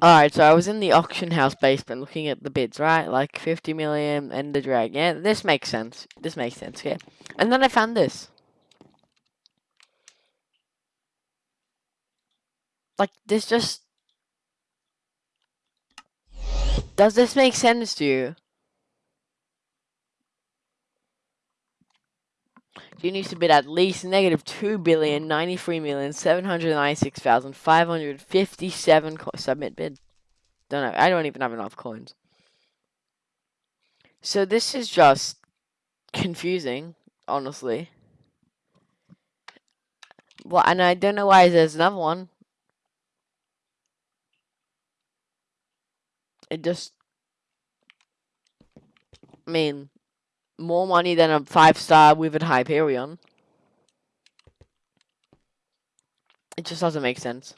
Alright, so I was in the auction house basement looking at the bids, right? Like 50 million, Ender Dragon. Yeah, this makes sense. This makes sense, yeah. And then I found this. Like, this just... Does this make sense to you? You need to bid at least negative two billion ninety three million seven hundred ninety six thousand five hundred fifty seven submit bid. Don't know. I don't even have enough coins. So this is just confusing, honestly. Well, and I don't know why there's another one. It just, I mean, more money than a five star with a Hyperion. It just doesn't make sense.